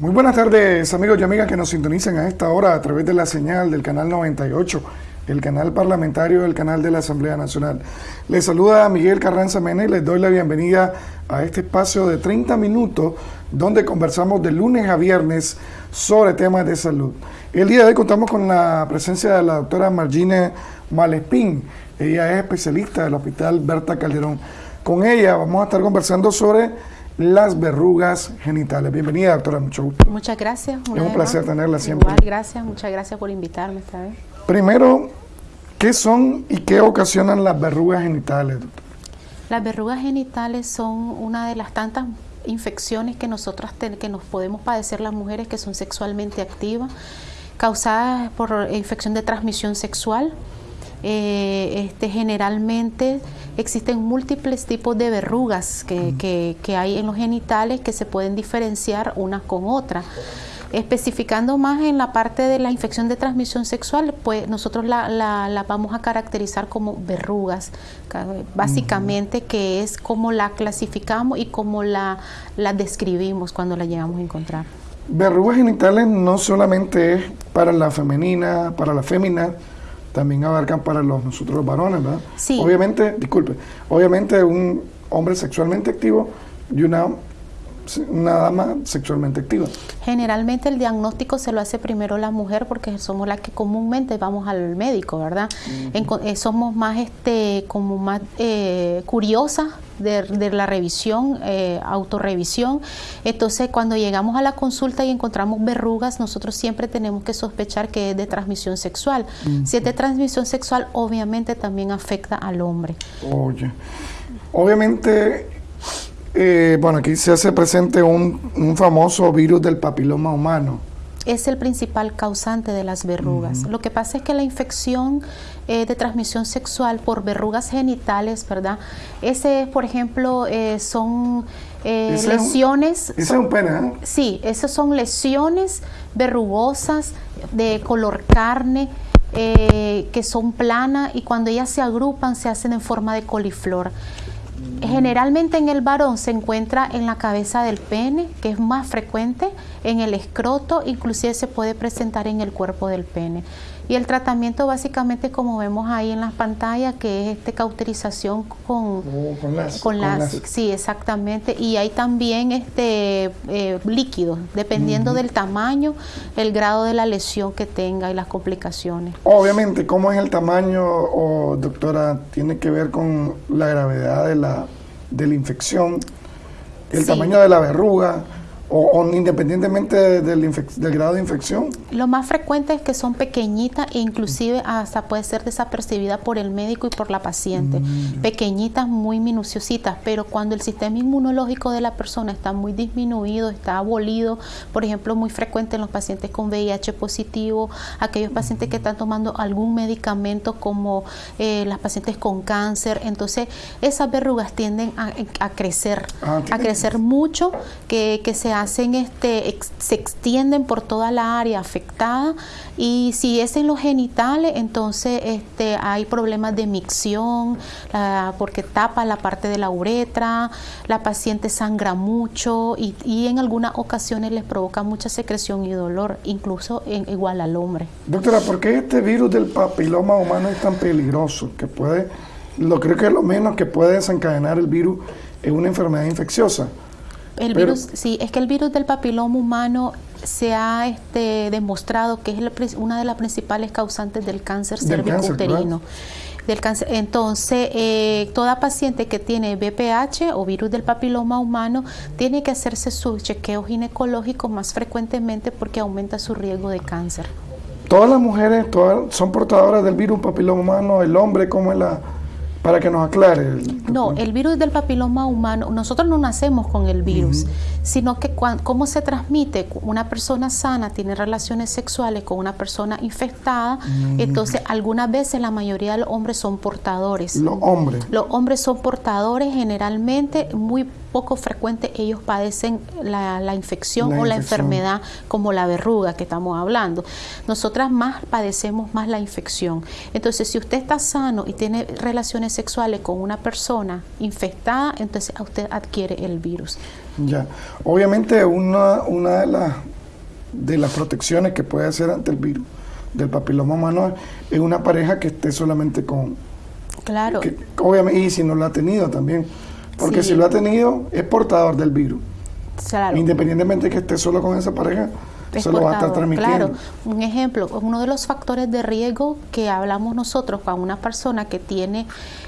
Muy buenas tardes amigos y amigas que nos sintonizan a esta hora a través de la señal del canal 98, el canal parlamentario del canal de la Asamblea Nacional. Les saluda Miguel Carranza Mena y les doy la bienvenida a este espacio de 30 minutos donde conversamos de lunes a viernes sobre temas de salud. El día de hoy contamos con la presencia de la doctora Margine Malespín. Ella es especialista del Hospital Berta Calderón. Con ella vamos a estar conversando sobre las verrugas genitales. Bienvenida, doctora, mucho gusto. Muchas gracias. Es un placer tenerla siempre. Igual, gracias, muchas gracias por invitarme esta vez. Primero, ¿qué son y qué ocasionan las verrugas genitales, doctora? Las verrugas genitales son una de las tantas infecciones que nosotras que nos podemos padecer las mujeres que son sexualmente activas, causadas por infección de transmisión sexual. Eh, este, generalmente existen múltiples tipos de verrugas que, que, hay en los genitales que se pueden diferenciar unas con otras. Especificando más en la parte de la infección de transmisión sexual, pues nosotros la, la, vamos a caracterizar como verrugas, básicamente que es como la clasificamos y como la, la describimos cuando la llegamos a encontrar. Verrugas genitales no solamente es para la femenina, para la fémina, también abarcan para los, nosotros los varones, ¿verdad? Sí. Obviamente, disculpe, obviamente un hombre sexualmente activo y una, una dama sexualmente activa. Generalmente el diagnóstico se lo hace primero la mujer porque somos las que comúnmente vamos al médico, ¿verdad? Eh, somos más, este, como más eh, curiosas de, la revisión, eh, autorrevisión. Entonces, cuando llegamos a la consulta y encontramos verrugas, nosotros siempre tenemos que sospechar que es de transmisión sexual. Si es de transmisión sexual, obviamente también afecta al hombre. Oye, obviamente, eh, bueno, aquí se hace presente un, un famoso virus del papiloma humano es el principal causante de las verrugas. Lo que pasa es que la infección eh, de transmisión sexual por verrugas genitales, ¿verdad? Ese, por ejemplo, eh, son eh, lesiones... Ese es un pene, Sí, esas son lesiones verrugosas de color carne, que son planas y cuando ellas se agrupan se hacen en forma de coliflor. Generalmente en el varón se encuentra en la cabeza del pene, que es más frecuente, en el escroto, inclusive se puede presentar en el cuerpo del pene. Y el tratamiento básicamente como vemos ahí en las pantallas, que es este cauterización con, oh, con, láser, Sí, exactamente. Y hay también este eh, líquidos, dependiendo del tamaño, el grado de la lesión que tenga y las complicaciones. Obviamente, ¿cómo es el tamaño, o doctora? Tiene que ver con la gravedad de la, de la infección, el tamaño de la verruga o, independientemente del, grado de infección? Lo más frecuente es que son pequeñitas e inclusive hasta puede ser desapercibida por el médico y por la paciente. Mm. Pequeñitas, muy minuciositas, pero cuando el sistema inmunológico de la persona está muy disminuido, está abolido, por ejemplo, muy frecuente en los pacientes con VIH positivo, aquellos pacientes que están tomando algún medicamento como eh, las pacientes con cáncer, entonces esas verrugas tienden a, crecer, ah, a crecer mucho, que, que se hacen este, se extienden por toda la área afectada y si es en los genitales, entonces este, hay problemas de micción, porque tapa la parte de la uretra, la paciente sangra mucho y, en algunas ocasiones les provoca mucha secreción y dolor, incluso en, igual al hombre. Doctora, ¿por qué este virus del papiloma humano es tan peligroso? Que puede, lo creo que lo menos que puede desencadenar el virus es una enfermedad infecciosa. El virus, sí, es que el virus del papiloma humano se ha este, demostrado que es una de las principales causantes del cáncer cervicouterino. Del cáncer. Entonces, eh, toda paciente que tiene BPH o virus del papiloma humano tiene que hacerse su chequeo ginecológico más frecuentemente porque aumenta su riesgo de cáncer. Todas las mujeres todas son portadoras del virus papiloma humano, el hombre, ¿cómo es la, para que nos aclare. no, el virus del papiloma humano, nosotros no nacemos con el virus, sino que cómo se transmite, una persona sana tiene relaciones sexuales con una persona infectada, entonces algunas veces la mayoría de los hombres son portadores. Los hombres. Los hombres son portadores generalmente, muy poco frecuente ellos padecen la, infección o la enfermedad como la verruga que estamos hablando. Nosotras más padecemos más la infección. Entonces, si usted está sano y tiene relaciones sexuales con una persona infectada, entonces usted adquiere el virus. Ya, obviamente una, una de, las de las protecciones que puede hacer ante el virus del papiloma humano es una pareja que esté solamente con... Claro. obviamente, y si no lo ha tenido también, porque si lo ha tenido es portador del virus. Claro. Independientemente de que esté solo con esa pareja, se lo va a estar transmitiendo. Claro, un ejemplo, uno de los factores de riesgo que hablamos nosotros con una persona que tiene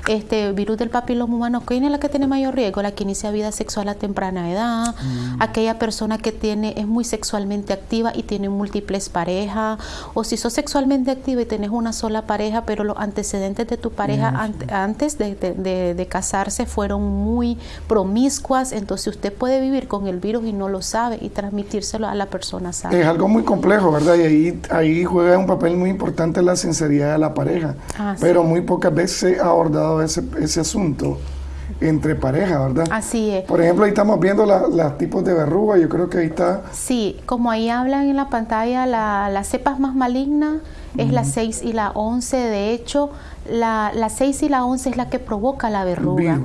este virus del papiloma humano, ¿quién es la que tiene mayor riesgo? La que inicia vida sexual a temprana edad, mm. aquella persona que tiene es muy sexualmente activa y tiene múltiples parejas, o si sos sexualmente activa y tenés una sola pareja, pero los antecedentes de tu pareja mm. antes de, casarse fueron muy promiscuas, entonces usted puede vivir con el virus y no lo sabe y transmitírselo a la persona sana. Es algo muy complejo, ¿verdad? Y ahí, ahí juega un papel muy importante la sinceridad de la pareja, pero muy pocas veces se ha abordado ese, ese asunto entre parejas, ¿verdad? Así es. Por ejemplo, ahí estamos viendo los tipos de verruga, yo creo que ahí está... Sí, como ahí hablan en la pantalla, la, las cepas más malignas es la 6 y la 11, de hecho, la, la 6 y la 11 es la que provoca la verruga.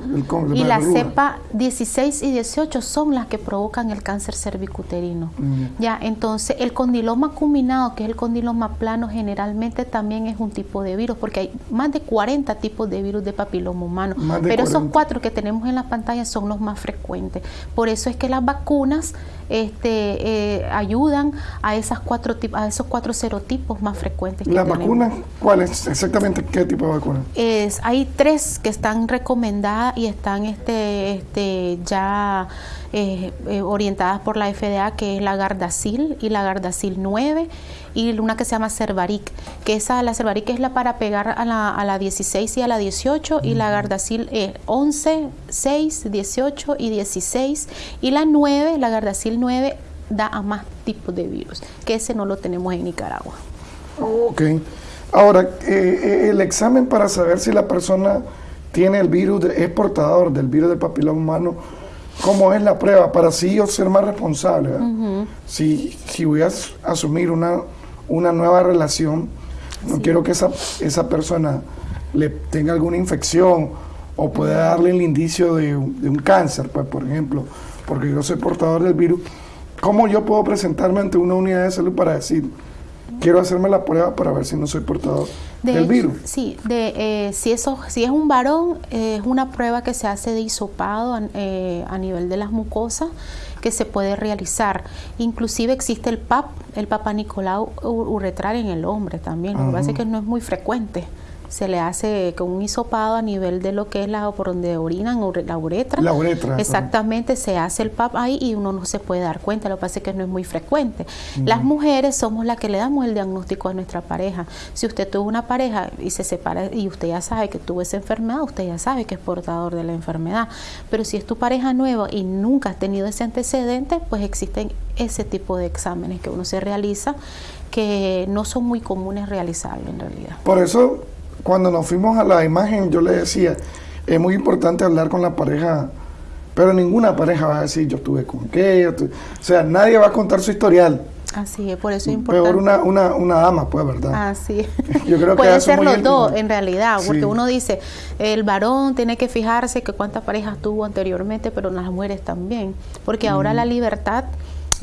y la cepa 16 y 18 son las que provocan el cáncer cervicuterino. Ya, entonces el condiloma culminado, que es el condiloma plano, generalmente también es un tipo de virus, porque hay más de 40 tipos de virus de papiloma humano. Pero esos cuatro que tenemos en la pantalla son los más frecuentes. Por eso es que las vacunas este, eh, ayudan a, esas cuatro, a esos cuatro serotipos más frecuentes. ¿La vacuna? ¿Cuál es exactamente qué tipo de vacuna? Es, hay tres que están recomendadas y están este, este, ya eh, eh, orientadas por la FDA, que es la Gardasil y la Gardasil 9 y una que se llama Cervaric, que esa, la Cervaric es la para pegar a la, a la 16 y a la 18 y la Gardasil es 11, 6, 18 y 16 y la 9, la Gardasil 9 da a más tipos de virus, que ese no lo tenemos en Nicaragua. Ok. Ahora, eh, el examen para saber si la persona tiene el virus, es portador del virus del papiloma humano, cómo es la prueba para así yo ser más responsable. si, si voy a asumir una, una nueva relación, no quiero que esa, esa persona le tenga alguna infección o pueda darle el indicio de, de, un cáncer, pues, por ejemplo, porque yo soy portador del virus. ¿Cómo yo puedo presentarme ante una unidad de salud para decir, quiero hacerme la prueba para ver si no soy portador del virus. Sí, de, eh, si, eso, si es un varón, eh, es una prueba que se hace de hisopado eh, a, nivel de las mucosas que se puede realizar. Inclusive existe el PAP, el Papa Nicolau uretral en el hombre también. Lo que pasa es que no es muy frecuente se le hace con un hisopado a nivel de lo que es la por donde orinan la uretra. La uretra. Exactamente, se hace el PAP ahí y uno no se puede dar cuenta, lo que pasa es que no es muy frecuente. Las mujeres somos las que le damos el diagnóstico a nuestra pareja. Si usted tuvo una pareja y se separa y usted ya sabe que tuvo esa enfermedad, usted ya sabe que es portador de la enfermedad. Pero si es tu pareja nueva y nunca has tenido ese antecedente, pues existen ese tipo de exámenes que uno se realiza que no son muy comunes realizarlo en realidad. Por eso cuando nos fuimos a la imagen, yo le decía, es muy importante hablar con la pareja, pero ninguna pareja va a decir, yo estuve con qué, o sea, nadie va a contar su historial. Así es, por eso es importante. Peor una, una, una dama, pues, ¿verdad? Así es. Yo creo Puede ser los dos, en realidad, porque uno dice, el varón tiene que fijarse que cuántas parejas tuvo anteriormente, pero las mujeres también, porque ahora la libertad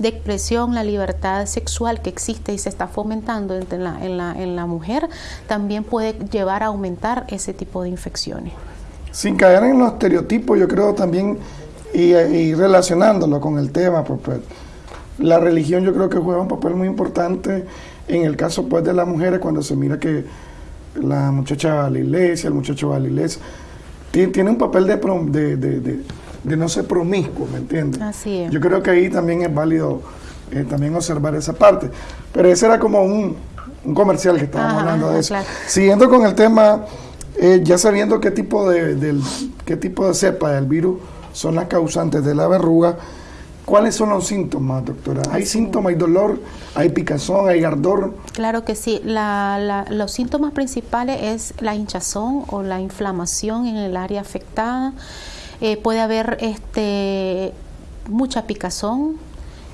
de expresión, la libertad sexual que existe y se está fomentando en la, en la, en la mujer, también puede llevar a aumentar ese tipo de infecciones. Sin caer en los estereotipos, yo creo también, y, relacionándolo con el tema, pues, pues, la religión yo creo que juega un papel muy importante en el caso pues de las mujeres cuando se mira que la muchacha va a la iglesia, el muchacho va a la iglesia, tiene, un papel de, de de no ser promiscuo, ¿me entiendes? Así es. Yo creo que ahí también es válido eh, también observar esa parte. Pero ese era como un, comercial que estábamos hablando de eso. Siguiendo con el tema, eh, ya sabiendo qué tipo de, del, qué tipo de cepa del virus son las causantes de la verruga, ¿Cuáles son los síntomas, doctora? ¿Hay síntomas, hay dolor, hay picazón, hay ardor? Claro que sí. los síntomas principales es la hinchazón o la inflamación en el área afectada, eh, puede haber este, mucha picazón,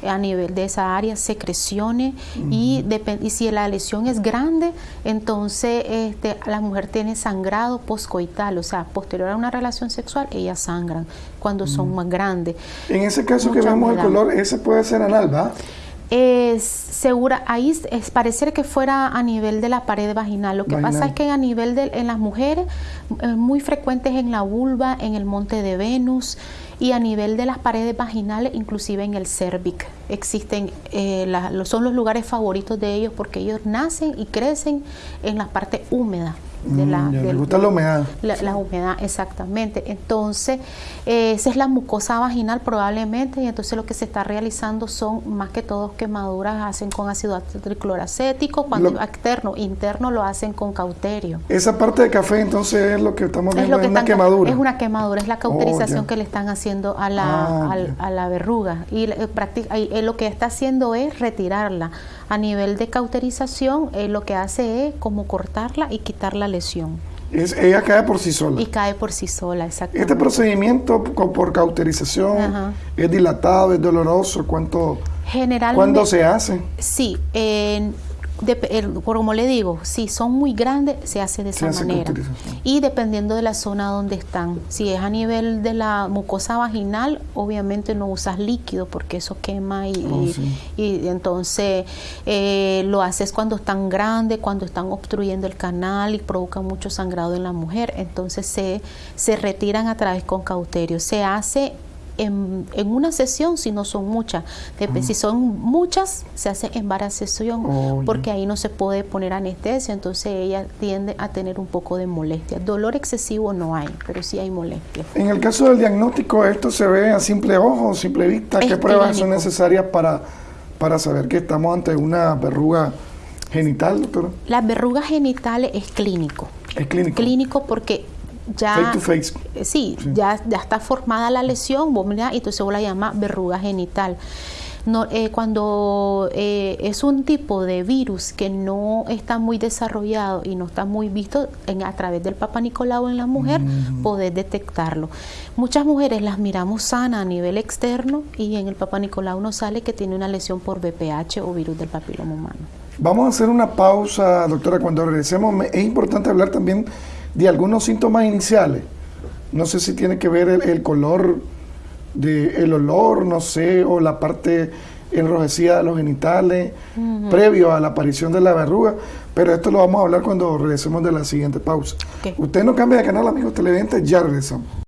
a nivel de esa área, secreciones y, y, si la lesión es grande, entonces este, la mujer tiene sangrado poscoital, o sea, posterior a una relación sexual, ellas sangran cuando son más grandes. En ese caso que vemos el color, ese puede ser anal, ¿va? Es segura, ahí es parecer que fuera a nivel de la pared vaginal. Lo que pasa es que a nivel de en las mujeres, muy frecuentes en la vulva, en el monte de Venus, y a nivel de las paredes vaginales, inclusive en el cervix. Existen, eh, son los lugares favoritos de ellos porque ellos nacen y crecen en la parte húmeda de la, mm, gusta la humedad. La, humedad, exactamente. Entonces, eh, esa es la mucosa vaginal probablemente, y entonces lo que se está realizando son más que todo quemaduras, hacen con ácido tricloracético, cuando externo, interno lo hacen con cauterio. Esa parte de café entonces es lo que estamos viendo, es, una quemadura. Es una quemadura, es la cauterización oh, que le están haciendo a la, ah, a, la verruga. Y, eh, eh, lo que está haciendo es retirarla. A nivel de cauterización, lo que hace es como cortarla y quitar la lesión. Es, ella cae por sí sola. Y cae por sí sola, exactamente. Este procedimiento por cauterización es dilatado, es doloroso, ¿cuánto? Generalmente. ¿Cuándo se hace? Sí, en como le digo, si son muy grandes, se hace de esa manera. Y dependiendo de la zona donde están. Si es a nivel de la mucosa vaginal, obviamente no usas líquido porque eso quema y, oh, entonces eh, lo haces cuando están grandes, cuando están obstruyendo el canal y provocan mucho sangrado en la mujer. Entonces se, se retiran a través con cauterio. Se hace en, una sesión si no son muchas. Si son muchas, se hace en varias sesiones oh, porque ahí no se puede poner anestesia, entonces ella tiende a tener un poco de molestia. Dolor excesivo no hay, pero sí hay molestia. En el caso del diagnóstico, ¿esto se ve a simple ojo, simple vista? ¿Qué pruebas son necesarias para, para saber que estamos ante una verruga genital, doctora? Las verrugas genitales es clínico. Es clínico. Clínico porque ya, eh, Sí, Ya, ya está formada la lesión, y entonces vos la llama verruga genital. No, eh, cuando eh, es un tipo de virus que no está muy desarrollado y no está muy visto en, a través del Papa Nicolau en la mujer, poder detectarlo. Muchas mujeres las miramos sana a nivel externo y en el Papa Nicolau nos sale que tiene una lesión por VPH o virus del papiloma humano. Vamos a hacer una pausa, doctora. Cuando regresemos, es importante hablar también de algunos síntomas iniciales. No sé si tiene que ver el, color, de, el olor, no sé, o la parte enrojecida de los genitales, previo a la aparición de la verruga, pero esto lo vamos a hablar cuando regresemos de la siguiente pausa. Usted no cambia de canal, amigos televidentes, ya regresamos.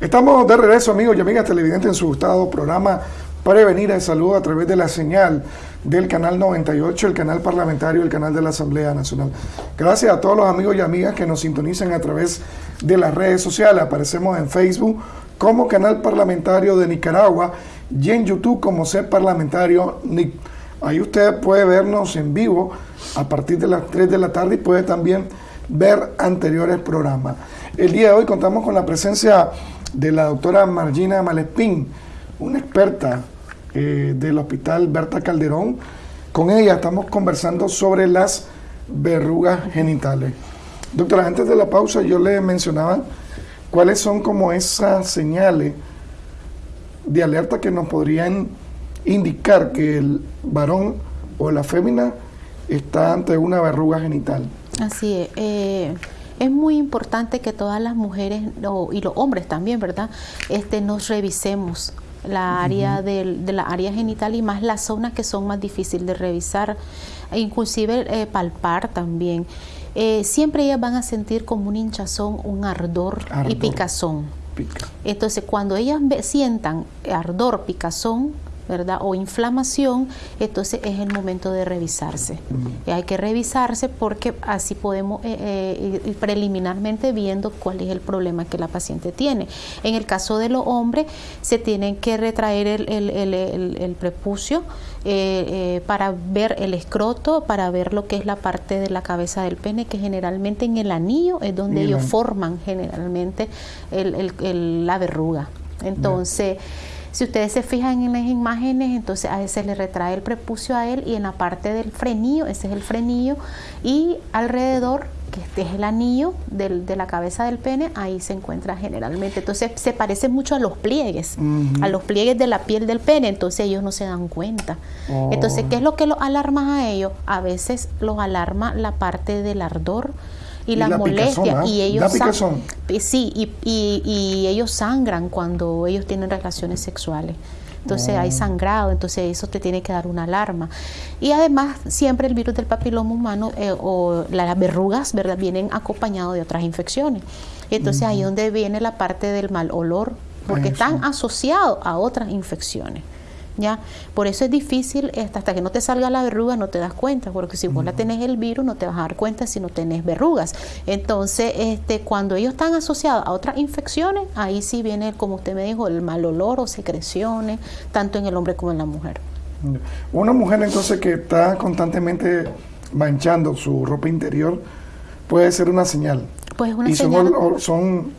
Estamos de regreso, amigos y amigas televidentes, en su gustado programa Prevenir el Salud a través de la señal del canal 98, el canal parlamentario, el canal de la Asamblea Nacional. Gracias a todos los amigos y amigas que nos sintonizan a través de las redes sociales. Aparecemos en Facebook como Canal Parlamentario de Nicaragua y en YouTube como Ser Parlamentario NIC. Ahí usted puede vernos en vivo a partir de las 3 de la tarde y puede también ver anteriores programas. El día de hoy contamos con la presencia de la doctora Margina Malespín, una experta eh, del Hospital Berta Calderón. Con ella estamos conversando sobre las verrugas genitales. Doctora, antes de la pausa yo le mencionaba cuáles son como esas señales de alerta que nos podrían indicar que el varón o la fémina está ante una verruga genital. Así es. Eh, es muy importante que todas las mujeres y los hombres también, ¿verdad? Este, nos revisemos la área de, la área genital y más las zonas que son más difíciles de revisar, e inclusive eh, palpar también. Eh, siempre ellas van a sentir como un hinchazón, un ardor, y picazón. Entonces, cuando ellas sientan ardor, picazón, ¿verdad? O inflamación, entonces es el momento de revisarse. Y hay que revisarse porque así podemos eh, eh, preliminarmente viendo cuál es el problema que la paciente tiene. En el caso de los hombres, se tienen que retraer el, prepucio eh, para ver el escroto, para ver lo que es la parte de la cabeza del pene, que generalmente en el anillo es donde ellos forman generalmente la verruga. Entonces, Si ustedes se fijan en las imágenes, entonces a veces le retrae el prepucio a él y en la parte del frenillo, ese es el frenillo, y alrededor que este es el anillo de la cabeza del pene, ahí se encuentra generalmente. Entonces se parece mucho a los pliegues, a los pliegues de la piel del pene, entonces ellos no se dan cuenta. Entonces, ¿qué es lo que los alarma a ellos? A veces los alarma la parte del ardor y, la, molestia y ellos sí y, y, ellos sangran cuando ellos tienen relaciones sexuales entonces hay oh. sangrado, entonces eso te tiene que dar una alarma. Y además siempre el virus del papiloma humano eh, o las verrugas, ¿verdad? Vienen acompañados de otras infecciones. Entonces ahí es donde viene la parte del mal olor, porque están asociados a otras infecciones. ¿Ya? Por eso es difícil, hasta que no te salga la verruga no te das cuenta, porque si vos la tenés el virus no te vas a dar cuenta si no tenés verrugas. Entonces, este, cuando ellos están asociados a otras infecciones, ahí sí viene, como usted me dijo, el mal olor o secreciones, tanto en el hombre como en la mujer. Una mujer entonces que está constantemente manchando su ropa interior puede ser una señal. Pues una y señal. Son, son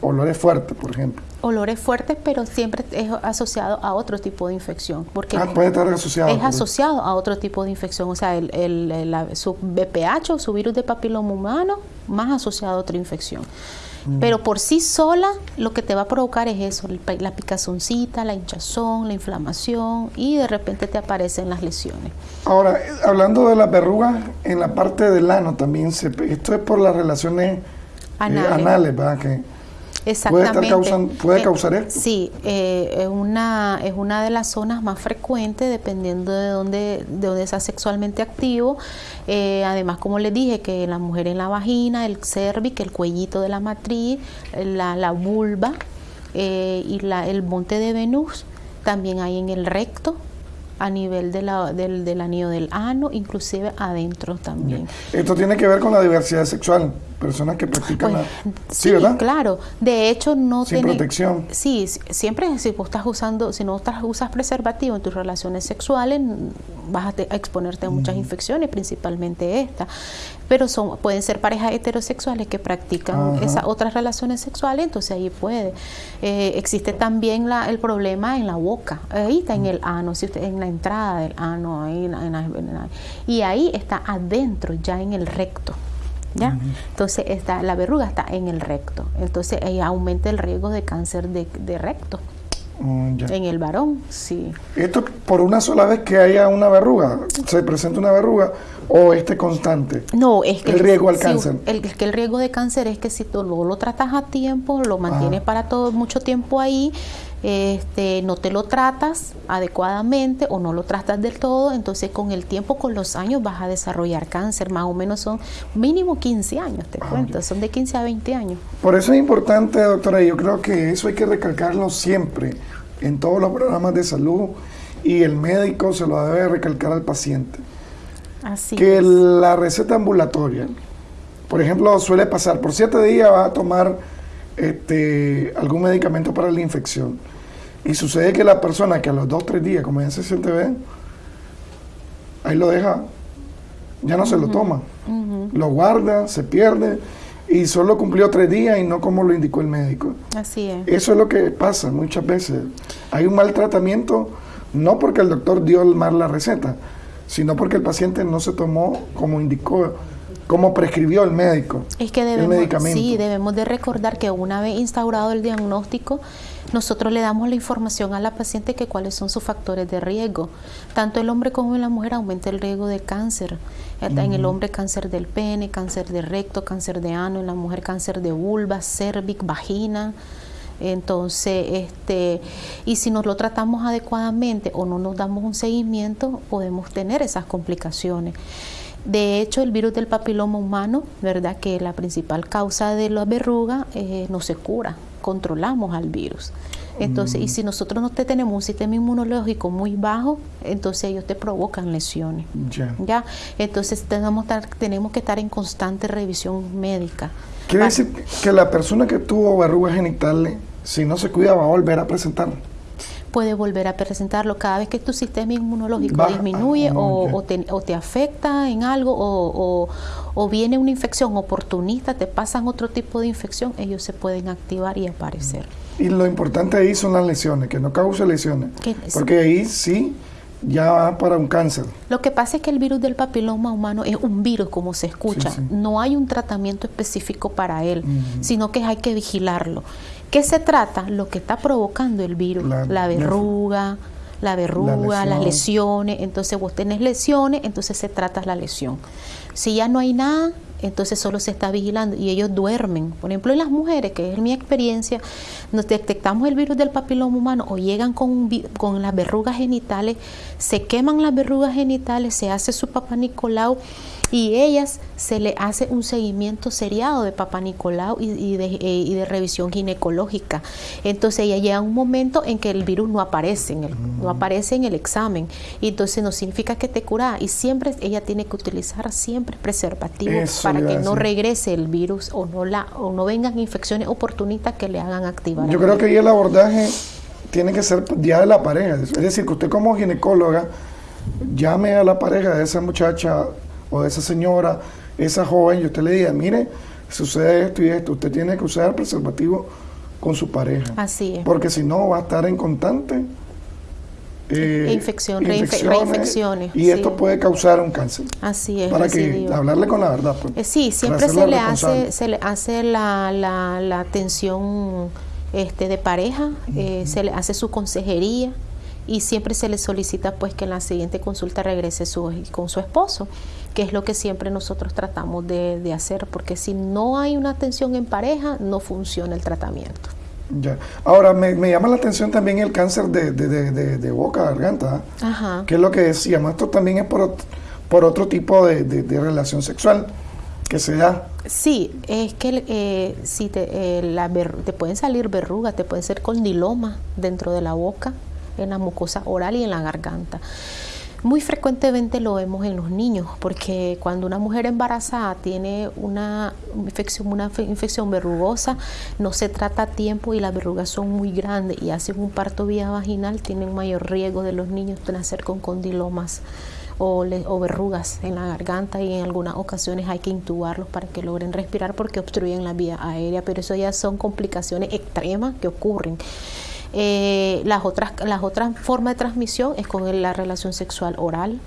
olores fuertes, por ejemplo olores fuertes, pero siempre es asociado a otro tipo de infección. Porque ah, puede estar asociado. Es asociado a otro tipo de infección, o sea, el, el, su BPH o su virus de papiloma humano, más asociado a otra infección. Mm. Pero por sí sola lo que te va a provocar es eso, la picazoncita, la hinchazón, la inflamación y de repente te aparecen las lesiones. Ahora, hablando de las verrugas, en la parte del ano también, se, esto es por las relaciones eh, anales, anales ¿verdad? Que, Exactamente. ¿Puede, eh, causar esto? Sí, eh, es, una, es una de las zonas más frecuentes dependiendo de dónde, de dónde sea sexualmente activo. Eh, además, como les dije, que la mujer en la vagina, el cervix, el cuellito de la matriz, la, la vulva y la, el monte de Venus, también hay en el recto a nivel de la, del, del anillo del ano, inclusive adentro también. Esto tiene que ver con la diversidad sexual personas que practican pues, sí, ¿verdad? claro. De hecho, no Sin protección. Sí, siempre si vos estás usando, si no estás, usas preservativo en tus relaciones sexuales, vas a, exponerte a muchas infecciones, principalmente esta. Pero son pueden ser parejas heterosexuales que practican esas otras relaciones sexuales, entonces ahí puede. Eh, existe también la, el problema en la boca, ahí está en el ano, si usted, en la entrada del ano, ahí, y ahí está adentro, ya en el recto. ¿Ya? Entonces está, la verruga está en el recto, entonces ahí aumenta el riesgo de cáncer de, recto. Mm, en el varón, sí. ¿Esto por una sola vez que haya una verruga? ¿Se presenta una verruga o este constante? No, es que el riesgo al cáncer. El, que el riesgo de cáncer es que si tú lo, lo tratas a tiempo, lo mantienes para todo mucho tiempo ahí, este, no te lo tratas adecuadamente o no lo tratas del todo, entonces con el tiempo, con los años vas a desarrollar cáncer, más o menos son mínimo 15 años, te ah, cuento, son de 15 a 20 años. Por eso es importante, doctora, yo creo que eso hay que recalcarlo siempre en todos los programas de salud y el médico se lo debe recalcar al paciente. Así que la receta ambulatoria, por ejemplo, suele pasar por siete días va a tomar este, algún medicamento para la infección. Y sucede que la persona que a los dos o tres días, como ya se siente bien, ahí lo deja, ya no se lo toma. Lo guarda, se pierde y solo cumplió tres días y no como lo indicó el médico. Así es. Eso es lo que pasa muchas veces. Hay un mal tratamiento, no porque el doctor dio mal la receta, sino porque el paciente no se tomó como indicó como prescribió el médico. Es que debemos, sí, debemos de recordar que una vez instaurado el diagnóstico, nosotros le damos la información a la paciente que cuáles son sus factores de riesgo. Tanto el hombre como la mujer aumenta el riesgo de cáncer. En el hombre cáncer del pene, cáncer de recto, cáncer de ano, en la mujer cáncer de vulva, cervix, vagina. Entonces, este, y si nos lo tratamos adecuadamente o no nos damos un seguimiento, podemos tener esas complicaciones. De hecho, el virus del papiloma humano, ¿verdad? Que la principal causa de la verruga eh, no se cura, controlamos al virus. Entonces, y mm. si nosotros no tenemos un sistema inmunológico muy bajo, entonces ellos te provocan lesiones. Ya. Entonces tenemos, tenemos que estar en constante revisión médica. Quiere decir que la persona que tuvo verrugas genitales, si no se cuida, va a volver a presentar puede volver a presentarlo cada vez que tu sistema inmunológico disminuye o, te, afecta en algo o, viene una infección oportunista, te pasan otro tipo de infección, ellos se pueden activar y aparecer. Y lo importante ahí son las lesiones, que no cause lesiones. Porque ahí sí ya va para un cáncer. Lo que pasa es que el virus del papiloma humano es un virus, como se escucha. No hay un tratamiento específico para él, sino que hay que vigilarlo. ¿Qué se trata? Lo que está provocando el virus, la, verruga, la verruga, las lesiones. Entonces vos tenés lesiones, entonces se trata la lesión. Si ya no hay nada, entonces solo se está vigilando y ellos duermen. Por ejemplo, en las mujeres, que es mi experiencia, nos detectamos el virus del papiloma humano o llegan con, con las verrugas genitales, se queman las verrugas genitales, se hace su papá Nicolau y ellas se le hace un seguimiento seriado de Papá Nicolau y, de, eh, y de, revisión ginecológica. Entonces ella llega un momento en que el virus no aparece, en el, no aparece en el examen. Y entonces no significa que te cura y siempre ella tiene que utilizar siempre preservativo para que no regrese el virus o no la o no vengan infecciones oportunistas que le hagan activar. Yo creo que ahí el abordaje tiene que ser ya de la pareja, es decir, que usted como ginecóloga llame a la pareja de esa muchacha o de esa señora, esa joven, y usted le diga, mire, sucede esto y esto, usted tiene que usar preservativo con su pareja. Así es. Porque si no, va a estar en constante eh, infección, reinfecciones. Y esto puede causar un cáncer. Así es. Para que hablarle con la verdad. Pues, eh, sí, siempre se le, hace, se le hace la, la, la atención este, de pareja, eh, se le hace su consejería y siempre se le solicita pues que en la siguiente consulta regrese su, con su esposo que es lo que siempre nosotros tratamos de, hacer, porque si no hay una atención en pareja, no funciona el tratamiento. Ya. Ahora, me, llama la atención también el cáncer de, de, de, boca, garganta, Ajá. que es lo que decíamos, esto también es por, por otro tipo de, relación sexual que se da. Sí, es que eh, si te, eh, te pueden salir verrugas, te pueden ser condiloma dentro de la boca, en la mucosa oral y en la garganta. Muy frecuentemente lo vemos en los niños, porque cuando una mujer embarazada tiene una infección, una infección verrugosa, no se trata a tiempo y las verrugas son muy grandes y hacen un parto vía vaginal, tienen mayor riesgo de los niños nacer con condilomas. O, o, verrugas en la garganta y en algunas ocasiones hay que intubarlos para que logren respirar porque obstruyen la vía aérea, pero eso ya son complicaciones extremas que ocurren. Eh, las, otras, las otras formas de transmisión es con la relación sexual oral.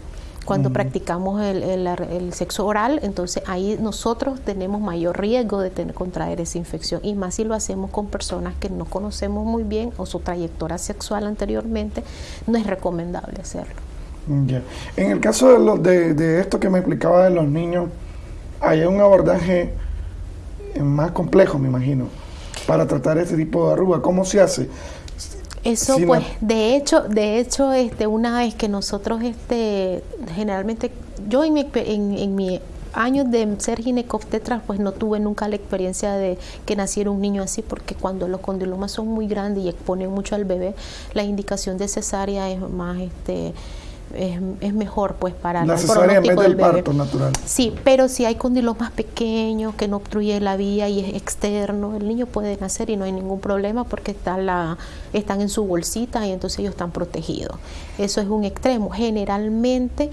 Cuando practicamos el, el, sexo oral, entonces ahí nosotros tenemos mayor riesgo de tener, contraer esa infección. Y más si lo hacemos con personas que no conocemos muy bien o su trayectoria sexual anteriormente, no es recomendable hacerlo. En el caso de, lo, de, de esto que me explicaba de los niños, hay un abordaje más complejo, me imagino, para tratar este tipo de arruga. ¿Cómo se hace? Eso pues, de hecho, de hecho, este, una vez que nosotros, este, generalmente, yo en mi, en, en mi años de ser ginecobstetra, pues no tuve nunca la experiencia de que naciera un niño así, porque cuando los condilomas son muy grandes y exponen mucho al bebé, la indicación de cesárea es más, este, es, mejor pues para la cesárea en vez del, parto natural. Sí, pero si hay condilomas pequeños que no obstruye la vía y es externo, el niño puede nacer y no hay ningún problema porque está la, están en su bolsita y entonces ellos están protegidos. Eso es un extremo. Generalmente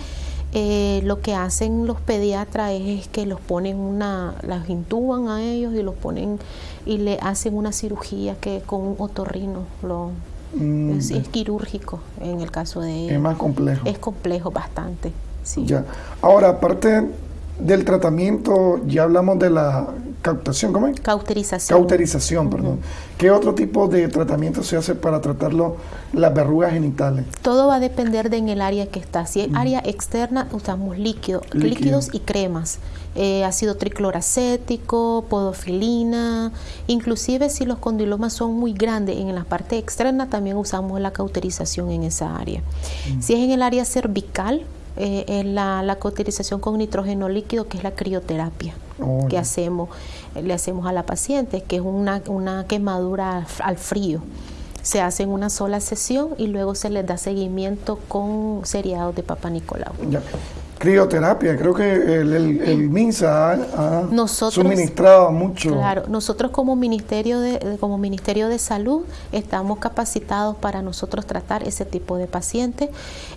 eh, lo que hacen los pediatras es, que los ponen una, las intuban a ellos y los ponen y le hacen una cirugía que con un otorrino lo Mm, es, quirúrgico en el caso de Es más complejo. Es complejo bastante, sí. Ya. Ahora, aparte del tratamiento, ya hablamos de la cautación, ¿cómo es? Cauterización. Cauterización, perdón. ¿Qué otro tipo de tratamiento se hace para tratarlo las verrugas genitales? Todo va a depender de en el área que está. Si es área externa, usamos líquido, líquidos y cremas. Eh, ácido tricloracético, podofilina, inclusive si los condilomas son muy grandes en la parte externa, también usamos la cauterización en esa área. Si es en el área cervical, eh, la, la, cauterización con nitrógeno líquido, que es la crioterapia oh, que hacemos, le hacemos a la paciente, que es una, una quemadura al, frío. Se hace en una sola sesión y luego se les da seguimiento con seriados de Papa Nicolau. Crioterapia. Creo que el, el, MINSA ha, nosotros, suministrado mucho. Claro, nosotros como Ministerio de, como Ministerio de Salud estamos capacitados para nosotros tratar ese tipo de pacientes.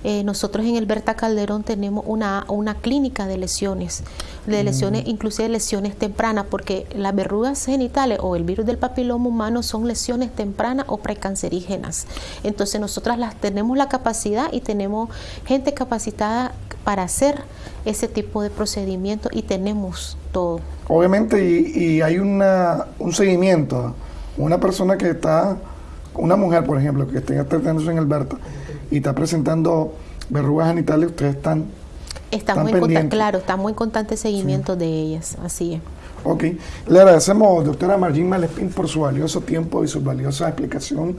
Eh, nosotros en el Berta Calderón tenemos una, una clínica de lesiones, de mm. lesiones, inclusive lesiones tempranas, porque las verrugas genitales o el virus del papiloma humano son lesiones tempranas o precancerígenas. Entonces nosotras las tenemos la capacidad y tenemos gente capacitada para hacer ese tipo de procedimiento y tenemos todo. Obviamente, y, hay una, un seguimiento. Una persona que está, una mujer, por ejemplo, que esté tratándose en Alberta y está presentando verrugas genitales, ustedes están. Estamos en claro, estamos en constante seguimiento de ellas, así es. Ok, le agradecemos, doctora Margin Malespín, por su valioso tiempo y su valiosa explicación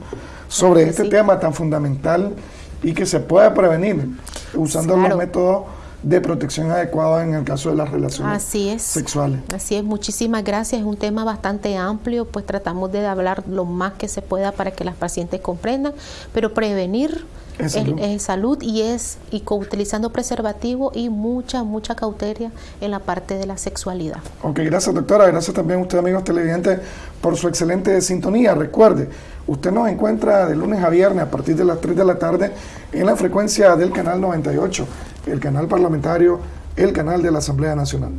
sobre este tema tan fundamental y que se puede prevenir usando los métodos de protección adecuados en el caso de las relaciones Así es. sexuales. Así es, muchísimas gracias. Es un tema bastante amplio, pues tratamos de hablar lo más que se pueda para que las pacientes comprendan, pero prevenir es salud, y es y utilizando preservativo y mucha, mucha cautela en la parte de la sexualidad. Ok, gracias doctora, gracias también a usted amigos televidentes por su excelente sintonía. Recuerde, usted nos encuentra de lunes a viernes a partir de las 3 de la tarde en la frecuencia del canal 98, el canal parlamentario, el canal de la Asamblea Nacional.